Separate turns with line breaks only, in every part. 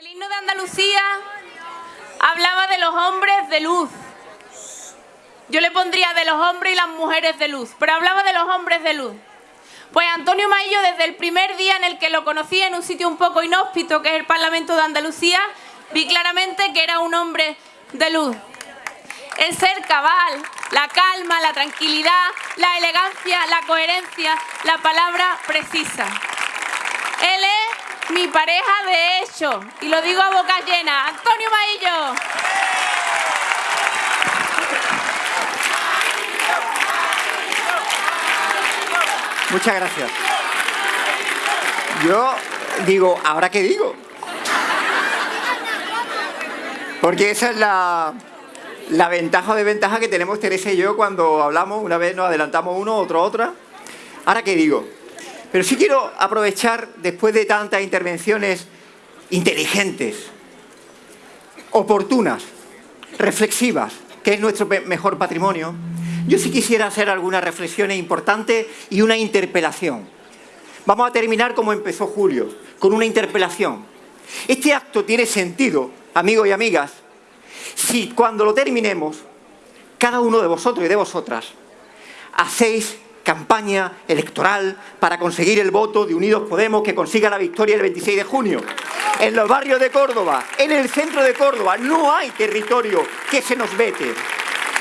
El himno de Andalucía hablaba de los hombres de luz. Yo le pondría de los hombres y las mujeres de luz, pero hablaba de los hombres de luz. Pues Antonio Maillo, desde el primer día en el que lo conocí en un sitio un poco inhóspito, que es el Parlamento de Andalucía, vi claramente que era un hombre de luz. El ser cabal, la calma, la tranquilidad, la elegancia, la coherencia, la palabra precisa. Él es mi pareja de hecho, y lo digo a boca llena, Antonio Maillo.
Muchas gracias. Yo digo, ¿ahora qué digo? Porque esa es la, la ventaja o desventaja que tenemos Teresa y yo cuando hablamos, una vez nos adelantamos uno, otro otra. ¿Ahora qué digo? Pero sí quiero aprovechar, después de tantas intervenciones inteligentes, oportunas, reflexivas, que es nuestro mejor patrimonio, yo sí quisiera hacer algunas reflexiones importantes y una interpelación. Vamos a terminar como empezó Julio, con una interpelación. Este acto tiene sentido, amigos y amigas, si cuando lo terminemos, cada uno de vosotros y de vosotras hacéis campaña electoral para conseguir el voto de Unidos Podemos que consiga la victoria el 26 de junio. En los barrios de Córdoba, en el centro de Córdoba, no hay territorio que se nos vete.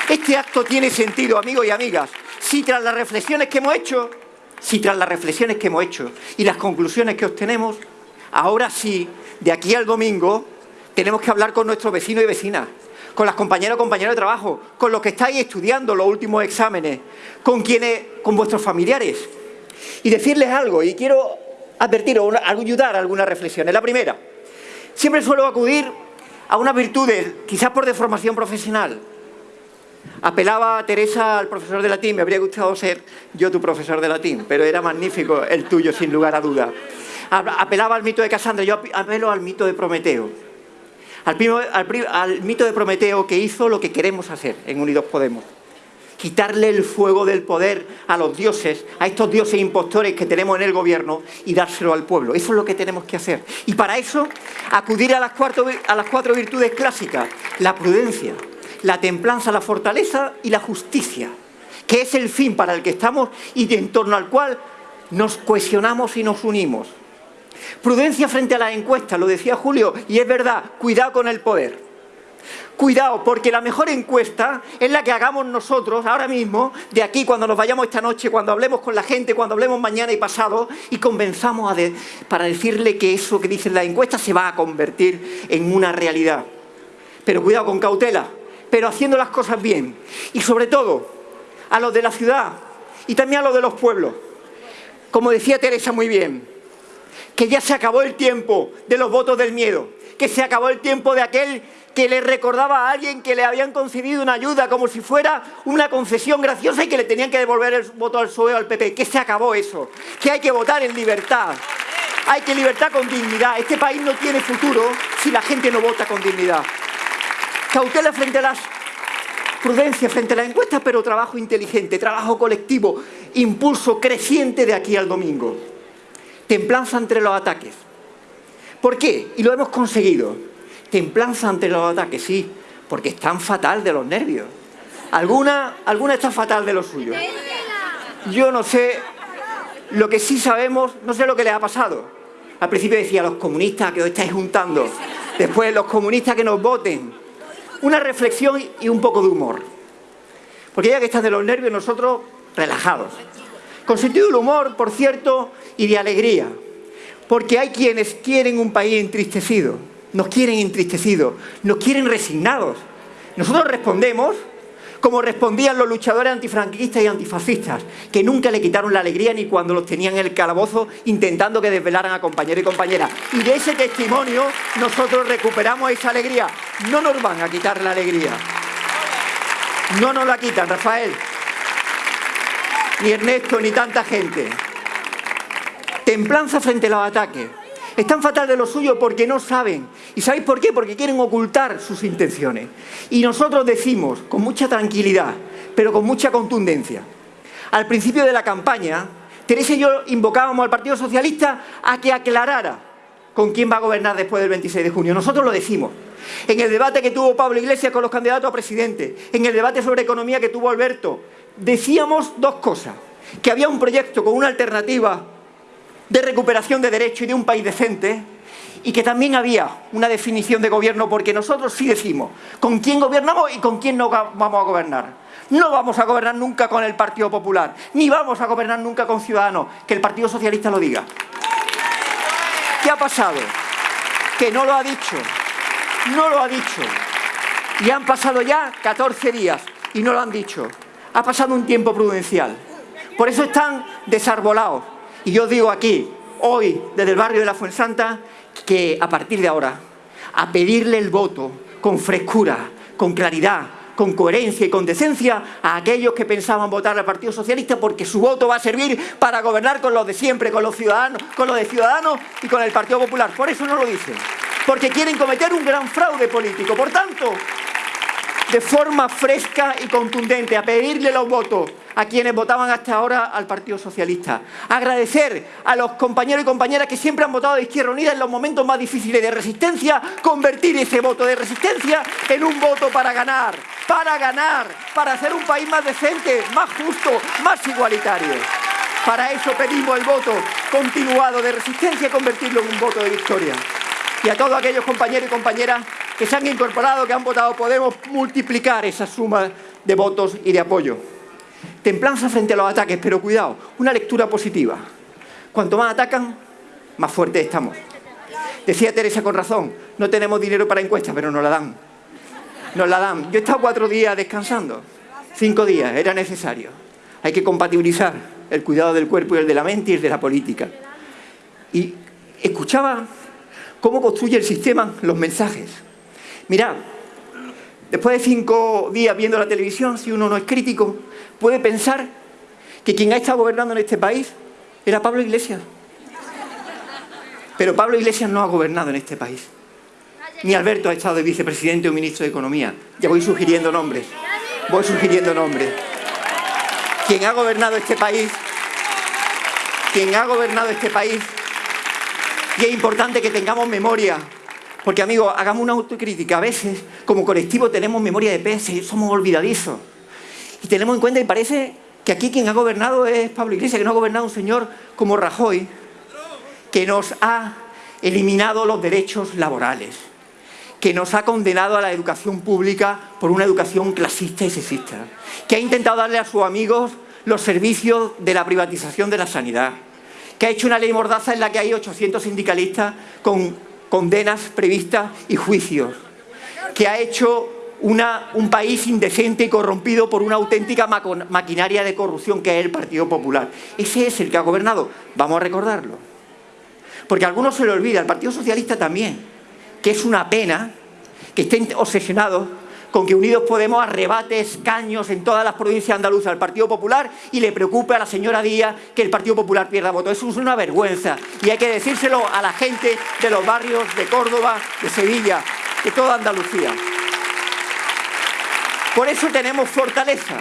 Este acto tiene sentido, amigos y amigas, si tras las reflexiones que hemos hecho, si tras las reflexiones que hemos hecho y las conclusiones que obtenemos, ahora sí, de aquí al domingo, tenemos que hablar con nuestros vecinos y vecinas, con las compañeras y compañeros de trabajo, con los que estáis estudiando los últimos exámenes, con quienes, con vuestros familiares, y decirles algo, y quiero advertiros, ayudar a algunas reflexiones. La primera, siempre suelo acudir a unas virtudes, quizás por deformación profesional, Apelaba a Teresa al profesor de latín, me habría gustado ser yo tu profesor de latín, pero era magnífico el tuyo, sin lugar a duda. Apelaba al mito de Casandra, yo apelo al mito de Prometeo. Al, mito de Prometeo que hizo lo que queremos hacer en Unidos Podemos. Quitarle el fuego del poder a los dioses, a estos dioses impostores que tenemos en el gobierno y dárselo al pueblo. Eso es lo que tenemos que hacer. Y para eso, acudir a las, a las cuatro virtudes clásicas. La prudencia, la templanza, la fortaleza y la justicia, que es el fin para el que estamos y en torno al cual nos cohesionamos y nos unimos. Prudencia frente a las encuestas, lo decía Julio, y es verdad, cuidado con el poder. Cuidado, porque la mejor encuesta es la que hagamos nosotros ahora mismo, de aquí, cuando nos vayamos esta noche, cuando hablemos con la gente, cuando hablemos mañana y pasado, y convenzamos a para decirle que eso que dicen las encuestas se va a convertir en una realidad. Pero cuidado con cautela, pero haciendo las cosas bien. Y sobre todo, a los de la ciudad y también a los de los pueblos. Como decía Teresa muy bien, que ya se acabó el tiempo de los votos del miedo, que se acabó el tiempo de aquel que le recordaba a alguien que le habían concedido una ayuda como si fuera una concesión graciosa y que le tenían que devolver el voto al PSOE o al PP, que se acabó eso, que hay que votar en libertad, hay que libertad con dignidad. Este país no tiene futuro si la gente no vota con dignidad. Cautela frente a las prudencia frente a las encuestas, pero trabajo inteligente, trabajo colectivo, impulso creciente de aquí al domingo. Templanza entre los ataques. ¿Por qué? Y lo hemos conseguido. Templanza ante los ataques, sí, porque están fatal de los nervios. Alguna, alguna está fatal de los suyos. Yo no sé, lo que sí sabemos, no sé lo que les ha pasado. Al principio decía, los comunistas que os estáis juntando. Después, los comunistas que nos voten una reflexión y un poco de humor. Porque ya que estás de los nervios, nosotros relajados. Con sentido del humor, por cierto, y de alegría. Porque hay quienes quieren un país entristecido, nos quieren entristecidos, nos quieren resignados. Nosotros respondemos como respondían los luchadores antifranquistas y antifascistas, que nunca le quitaron la alegría ni cuando los tenían en el calabozo intentando que desvelaran a compañeros y compañeras. Y de ese testimonio nosotros recuperamos esa alegría. No nos van a quitar la alegría. No nos la quitan, Rafael. Ni Ernesto, ni tanta gente. Templanza frente a los ataques. Están fatal de lo suyo porque no saben. ¿Y sabéis por qué? Porque quieren ocultar sus intenciones. Y nosotros decimos, con mucha tranquilidad, pero con mucha contundencia, al principio de la campaña, Teresa y yo invocábamos al Partido Socialista a que aclarara con quién va a gobernar después del 26 de junio. Nosotros lo decimos. En el debate que tuvo Pablo Iglesias con los candidatos a presidente, en el debate sobre economía que tuvo Alberto, decíamos dos cosas. Que había un proyecto con una alternativa de recuperación de derechos y de un país decente y que también había una definición de gobierno porque nosotros sí decimos con quién gobernamos y con quién no vamos a gobernar. No vamos a gobernar nunca con el Partido Popular, ni vamos a gobernar nunca con Ciudadanos, que el Partido Socialista lo diga. ¿Qué ha pasado? Que no lo ha dicho, no lo ha dicho. Y han pasado ya 14 días y no lo han dicho. Ha pasado un tiempo prudencial. Por eso están desarbolados. Y yo digo aquí, hoy, desde el barrio de la Fuensanta, que a partir de ahora, a pedirle el voto con frescura, con claridad, con coherencia y con decencia a aquellos que pensaban votar al Partido Socialista porque su voto va a servir para gobernar con los de siempre, con los ciudadanos, con los de Ciudadanos y con el Partido Popular. Por eso no lo dicen. Porque quieren cometer un gran fraude político. Por tanto, de forma fresca y contundente, a pedirle los votos a quienes votaban hasta ahora al Partido Socialista. Agradecer a los compañeros y compañeras que siempre han votado de Izquierda Unida en los momentos más difíciles de resistencia, convertir ese voto de resistencia en un voto para ganar, para ganar, para hacer un país más decente, más justo, más igualitario. Para eso pedimos el voto continuado de resistencia y convertirlo en un voto de victoria. Y a todos aquellos compañeros y compañeras que se han incorporado, que han votado, podemos multiplicar esa suma de votos y de apoyo. Templanza frente a los ataques, pero cuidado, una lectura positiva. Cuanto más atacan, más fuertes estamos. Decía Teresa con razón, no tenemos dinero para encuestas, pero nos la dan. Nos la dan. Yo he estado cuatro días descansando, cinco días, era necesario. Hay que compatibilizar el cuidado del cuerpo y el de la mente y el de la política. Y escuchaba cómo construye el sistema los mensajes. Mirad, después de cinco días viendo la televisión, si uno no es crítico, puede pensar que quien ha estado gobernando en este país era Pablo Iglesias. Pero Pablo Iglesias no ha gobernado en este país. Ni Alberto ha estado de vicepresidente o ministro de Economía. Ya voy sugiriendo nombres. Voy sugiriendo nombres. Quien ha gobernado este país, quien ha gobernado este país, y es importante que tengamos memoria, porque amigos, hagamos una autocrítica. A veces, como colectivo, tenemos memoria de y somos olvidadizos. Y tenemos en cuenta, y parece que aquí quien ha gobernado es Pablo Iglesias, que no ha gobernado un señor como Rajoy, que nos ha eliminado los derechos laborales, que nos ha condenado a la educación pública por una educación clasista y sexista, que ha intentado darle a sus amigos los servicios de la privatización de la sanidad, que ha hecho una ley mordaza en la que hay 800 sindicalistas con condenas previstas y juicios, que ha hecho un país indecente y corrompido por una auténtica maquinaria de corrupción que es el Partido Popular. Ese es el que ha gobernado. Vamos a recordarlo. Porque a algunos se le olvida, el Partido Socialista también, que es una pena que estén obsesionados con que Unidos Podemos arrebate escaños en todas las provincias andaluzas al Partido Popular y le preocupe a la señora Díaz que el Partido Popular pierda votos. Eso es una vergüenza y hay que decírselo a la gente de los barrios de Córdoba, de Sevilla, de toda Andalucía. Por eso tenemos fortaleza,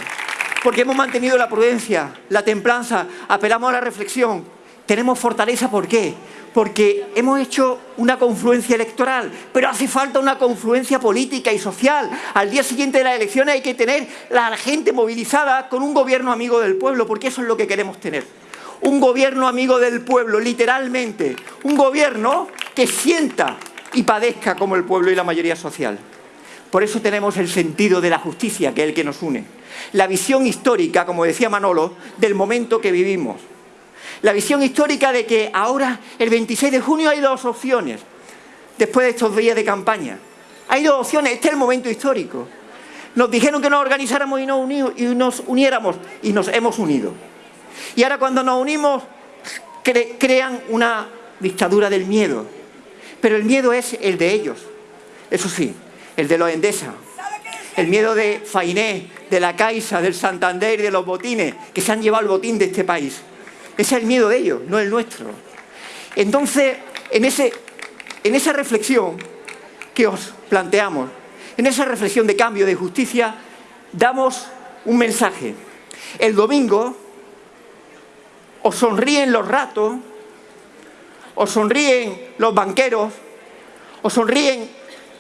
porque hemos mantenido la prudencia, la templanza, apelamos a la reflexión. Tenemos fortaleza, ¿por qué? Porque hemos hecho una confluencia electoral, pero hace falta una confluencia política y social. Al día siguiente de las elecciones hay que tener la gente movilizada con un gobierno amigo del pueblo, porque eso es lo que queremos tener. Un gobierno amigo del pueblo, literalmente. Un gobierno que sienta y padezca como el pueblo y la mayoría social. Por eso tenemos el sentido de la justicia, que es el que nos une. La visión histórica, como decía Manolo, del momento que vivimos. La visión histórica de que ahora, el 26 de junio, hay dos opciones, después de estos días de campaña. Hay dos opciones, este es el momento histórico. Nos dijeron que nos organizáramos y nos, y nos uniéramos, y nos hemos unido. Y ahora cuando nos unimos, crean una dictadura del miedo. Pero el miedo es el de ellos, eso sí, el de los Endesa, el miedo de Fainé, de la Caixa, del Santander y de los botines, que se han llevado el botín de este país. Ese es el miedo de ellos, no el nuestro. Entonces, en, ese, en esa reflexión que os planteamos, en esa reflexión de cambio, de justicia, damos un mensaje. El domingo os sonríen los ratos, os sonríen los banqueros, os sonríen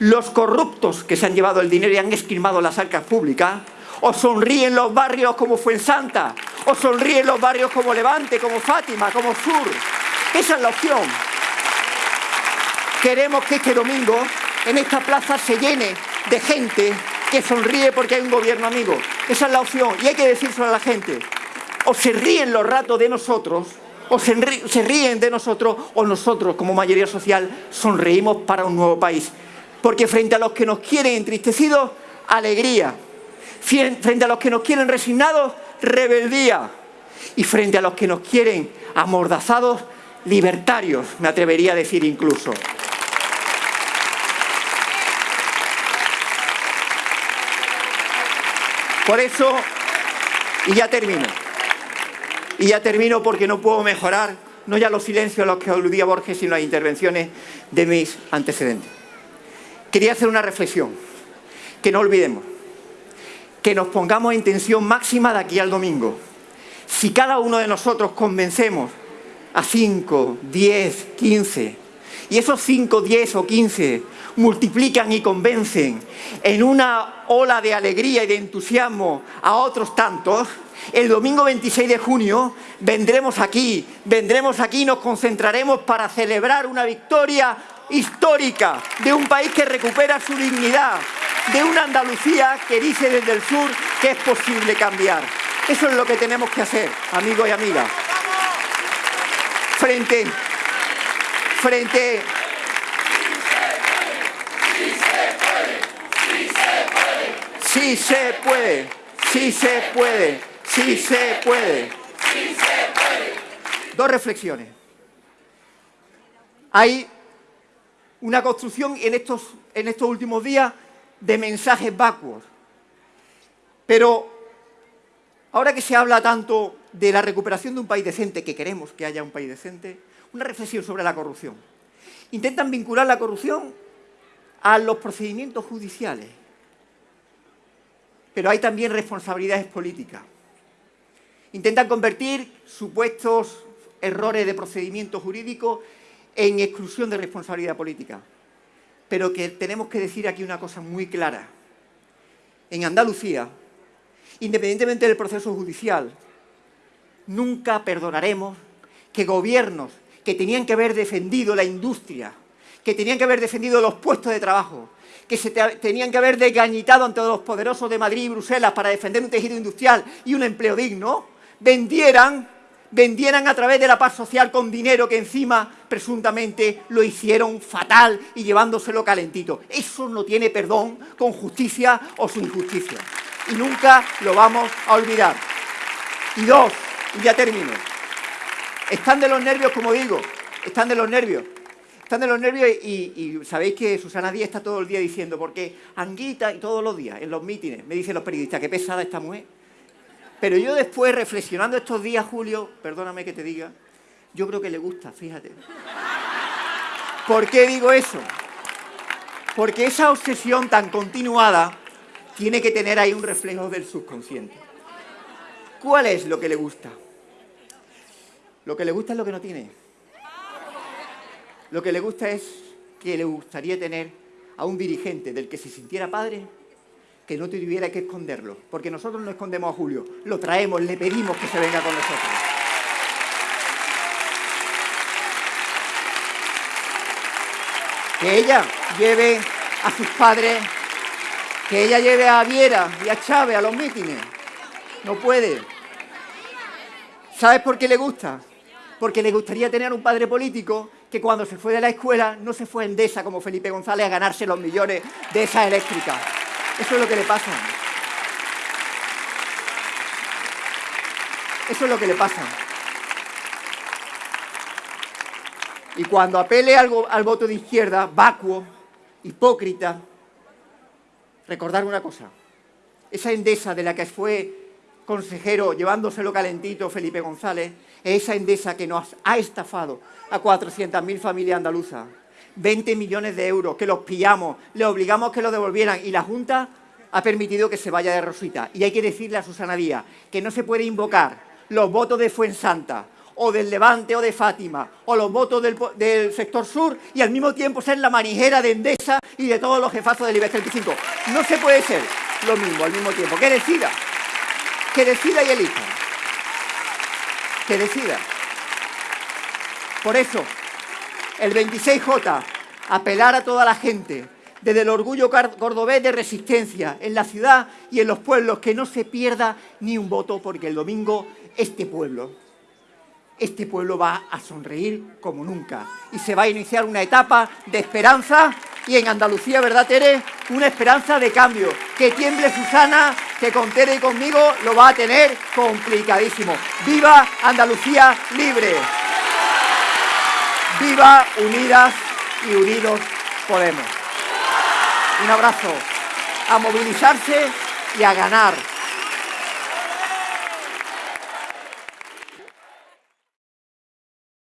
los corruptos que se han llevado el dinero y han esquilmado las arcas públicas, os sonríen los barrios como Fuensanta, os sonríen los barrios como Levante, como Fátima, como Sur. Esa es la opción. Queremos que este domingo en esta plaza se llene de gente que sonríe porque hay un gobierno amigo. Esa es la opción y hay que decírselo a la gente. O se ríen los ratos de nosotros, o se, ríen de nosotros, o nosotros como mayoría social sonreímos para un nuevo país. Porque frente a los que nos quieren entristecidos, alegría. Frente a los que nos quieren resignados, rebeldía. Y frente a los que nos quieren amordazados, libertarios, me atrevería a decir incluso. Por eso, y ya termino, y ya termino porque no puedo mejorar, no ya los silencios a los que aludía Borges, sino las intervenciones de mis antecedentes. Quería hacer una reflexión, que no olvidemos, que nos pongamos en tensión máxima de aquí al domingo. Si cada uno de nosotros convencemos a 5, 10, 15, y esos 5, 10 o 15 multiplican y convencen en una ola de alegría y de entusiasmo a otros tantos, el domingo 26 de junio vendremos aquí, vendremos aquí y nos concentraremos para celebrar una victoria histórica de un país que recupera su dignidad, de una Andalucía que dice desde el sur que es posible cambiar. Eso es lo que tenemos que hacer, amigos y amigas. Frente, frente Sí se puede, sí se puede, sí se puede. Dos reflexiones. Hay una construcción en estos, en estos últimos días de mensajes vacuos. Pero ahora que se habla tanto de la recuperación de un país decente, que queremos que haya un país decente, una reflexión sobre la corrupción. Intentan vincular la corrupción a los procedimientos judiciales pero hay también responsabilidades políticas. Intentan convertir supuestos errores de procedimiento jurídico en exclusión de responsabilidad política. Pero que tenemos que decir aquí una cosa muy clara. En Andalucía, independientemente del proceso judicial, nunca perdonaremos que gobiernos que tenían que haber defendido la industria, que tenían que haber defendido los puestos de trabajo, que se tenían que haber desgañitado ante los poderosos de Madrid y Bruselas para defender un tejido industrial y un empleo digno, vendieran, vendieran a través de la paz social con dinero que encima presuntamente lo hicieron fatal y llevándoselo calentito. Eso no tiene perdón con justicia o sin justicia. Y nunca lo vamos a olvidar. Y dos, y ya termino. Están de los nervios, como digo, están de los nervios están de los nervios y, sabéis que Susana Díaz está todo el día diciendo, porque Anguita y todos los días en los mítines me dicen los periodistas, qué pesada esta mujer. Pero yo después, reflexionando estos días, Julio, perdóname que te diga, yo creo que le gusta, fíjate. ¿Por qué digo eso? Porque esa obsesión tan continuada tiene que tener ahí un reflejo del subconsciente. ¿Cuál es lo que le gusta? Lo que le gusta es lo que no tiene. Lo que le gusta es que le gustaría tener a un dirigente del que se sintiera padre que no tuviera que esconderlo. Porque nosotros no escondemos a Julio, lo traemos, le pedimos que se venga con nosotros. Que ella lleve a sus padres, que ella lleve a Viera y a Chávez a los mítines. No puede. ¿Sabes por qué le gusta? Porque le gustaría tener un padre político que cuando se fue de la escuela no se fue en Endesa como Felipe González a ganarse los millones de esa eléctrica. Eso es lo que le pasa. Eso es lo que le pasa. Y cuando apele al, al voto de izquierda, vacuo, hipócrita, recordar una cosa. Esa Endesa de la que fue consejero llevándoselo calentito Felipe González, es esa Endesa que nos ha estafado a 400.000 familias andaluzas. 20 millones de euros que los pillamos, le obligamos que lo devolvieran y la Junta ha permitido que se vaya de Rosita. Y hay que decirle a Susana Díaz que no se puede invocar los votos de Fuensanta o del Levante o de Fátima, o los votos del, del, sector sur, y al mismo tiempo ser la manijera de Endesa y de todos los jefazos del IBEX 35. No se puede ser lo mismo al mismo tiempo. Que decida, que decida y elija. Que decida. Por eso, el 26J, apelar a toda la gente, desde el orgullo cordobés de resistencia en la ciudad y en los pueblos, que no se pierda ni un voto, porque el domingo este pueblo este pueblo va a sonreír como nunca y se va a iniciar una etapa de esperanza y en Andalucía, ¿verdad, Tere? Una esperanza de cambio. Que tiemble Susana, que con Tere y conmigo lo va a tener complicadísimo. ¡Viva Andalucía libre! ¡Viva Unidas y Unidos Podemos! Un abrazo. A movilizarse y a ganar.